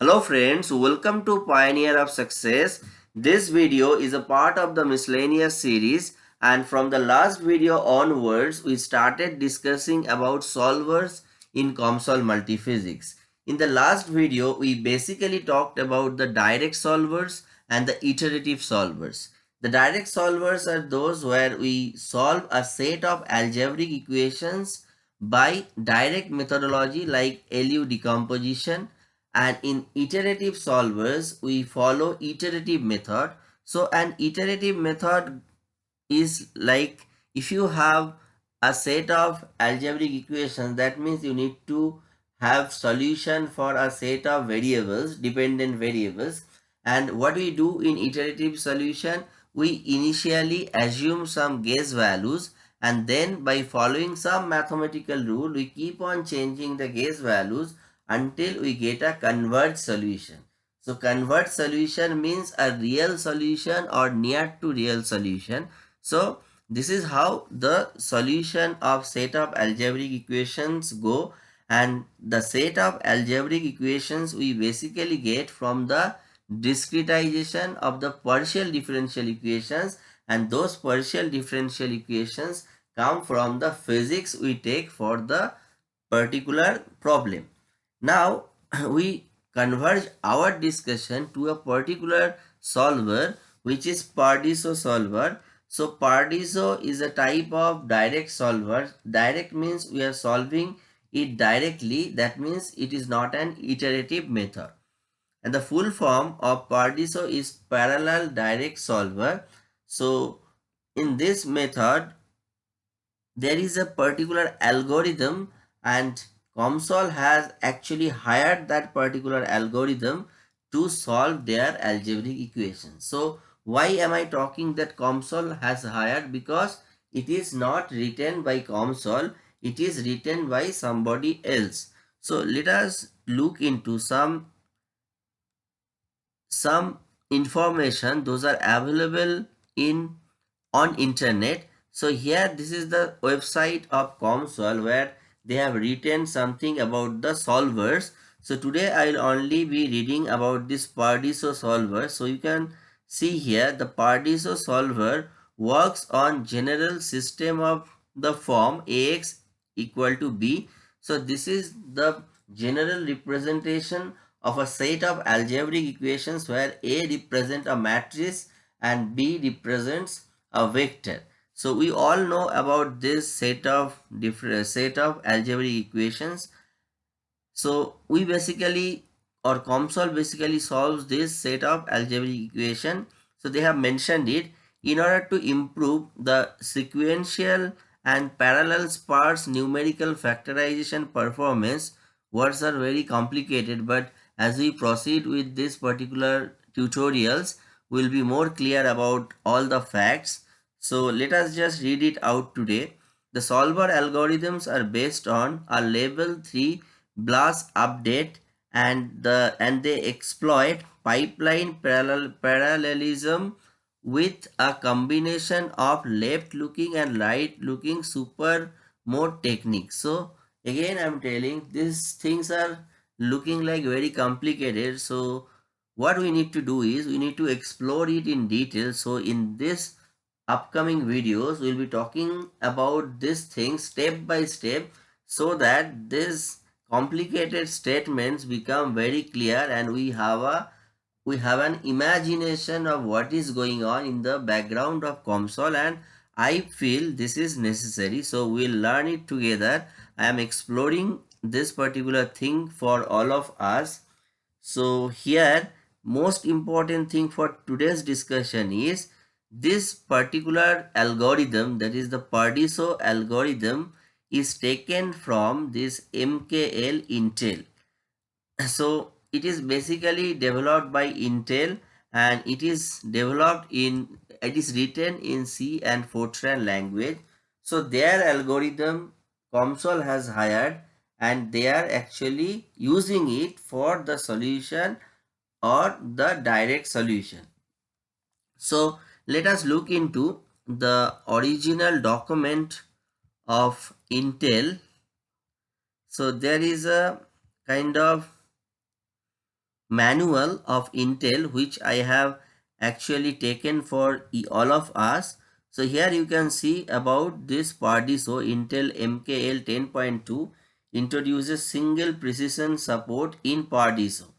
Hello friends, welcome to Pioneer of Success. This video is a part of the miscellaneous series and from the last video onwards we started discussing about solvers in COMSOL multiphysics. In the last video we basically talked about the direct solvers and the iterative solvers. The direct solvers are those where we solve a set of algebraic equations by direct methodology like LU decomposition and in iterative solvers we follow iterative method. So an iterative method is like if you have a set of algebraic equations that means you need to have solution for a set of variables dependent variables. And what we do in iterative solution we initially assume some guess values. And then by following some mathematical rule we keep on changing the guess values until we get a converged solution. So converged solution means a real solution or near to real solution. So this is how the solution of set of algebraic equations go and the set of algebraic equations we basically get from the discretization of the partial differential equations and those partial differential equations come from the physics we take for the particular problem. Now we converge our discussion to a particular solver which is Paradiso solver. So Paradiso is a type of direct solver. Direct means we are solving it directly. That means it is not an iterative method. And the full form of Paradiso is parallel direct solver. So in this method, there is a particular algorithm and COMSOL has actually hired that particular algorithm to solve their algebraic equations. So why am I talking that COMSOL has hired? Because it is not written by COMSOL, it is written by somebody else. So let us look into some some information those are available in on internet so here this is the website of COMSOL where they have written something about the solvers. So today i will only be reading about this paradiso solver. So you can see here the paradiso solver works on general system of the form ax equal to b. So this is the general representation of a set of algebraic equations where a represents a matrix and b represents a vector so we all know about this set of different uh, set of algebraic equations. So we basically or COMSOL basically solves this set of algebraic equation. So they have mentioned it in order to improve the sequential and parallel sparse numerical factorization performance. Words are very complicated but as we proceed with this particular tutorials, we'll be more clear about all the facts. So let us just read it out today. The solver algorithms are based on a level 3 BLAS update and the and they exploit pipeline parallel parallelism with a combination of left looking and right looking super mode techniques. So again I'm telling these things are looking like very complicated. So what we need to do is we need to explore it in detail. So in this upcoming videos we'll be talking about this thing step by step so that these complicated statements become very clear and we have a we have an imagination of what is going on in the background of COMSOL and I feel this is necessary. So we'll learn it together. I am exploring this particular thing for all of us. So here most important thing for today's discussion is this particular algorithm that is the Paradiso algorithm is taken from this MKL Intel. So it is basically developed by Intel and it is developed in it is written in C and Fortran language. So their algorithm COMSOL has hired and they are actually using it for the solution or the direct solution. So let us look into the original document of Intel. So there is a kind of manual of Intel which I have actually taken for all of us. So here you can see about this Pardiso Intel MKL 10.2 introduces single precision support in Pardiso.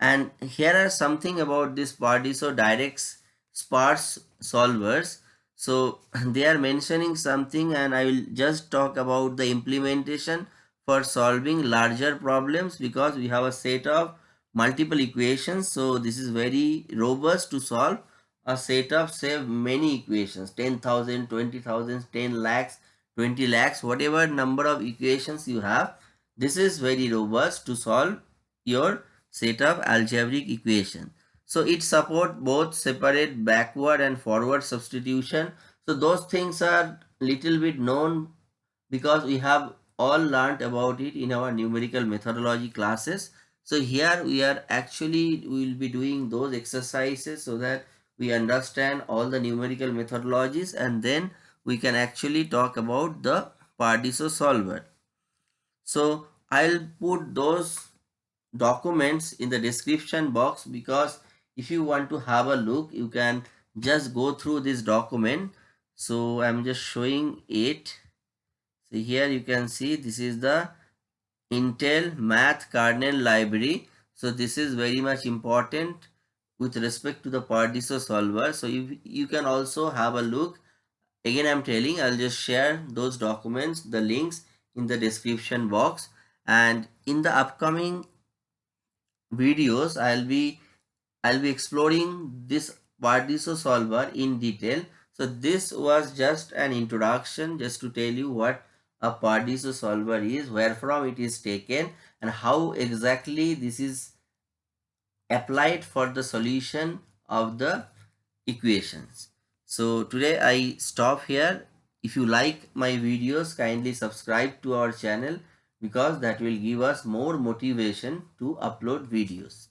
And here are something about this Pardiso direct sparse solvers. So they are mentioning something and I will just talk about the implementation for solving larger problems because we have a set of multiple equations. So this is very robust to solve a set of say many equations 10,000, 20,000, 10 lakhs, 20 lakhs, whatever number of equations you have. This is very robust to solve your set of algebraic equation. So it support both separate backward and forward substitution. So those things are little bit known because we have all learned about it in our numerical methodology classes. So here we are actually we will be doing those exercises so that we understand all the numerical methodologies and then we can actually talk about the Pardiso solver. So I'll put those documents in the description box because if you want to have a look you can just go through this document. So i'm just showing it. So here you can see this is the intel math kernel library. So this is very much important with respect to the pardiso solver. So you you can also have a look. Again i'm telling i'll just share those documents the links in the description box. And in the upcoming videos i'll be i'll be exploring this pardiso solver in detail. So this was just an introduction just to tell you what a pardiso solver is where from it is taken and how exactly this is applied for the solution of the equations. So today i stop here. If you like my videos kindly subscribe to our channel because that will give us more motivation to upload videos.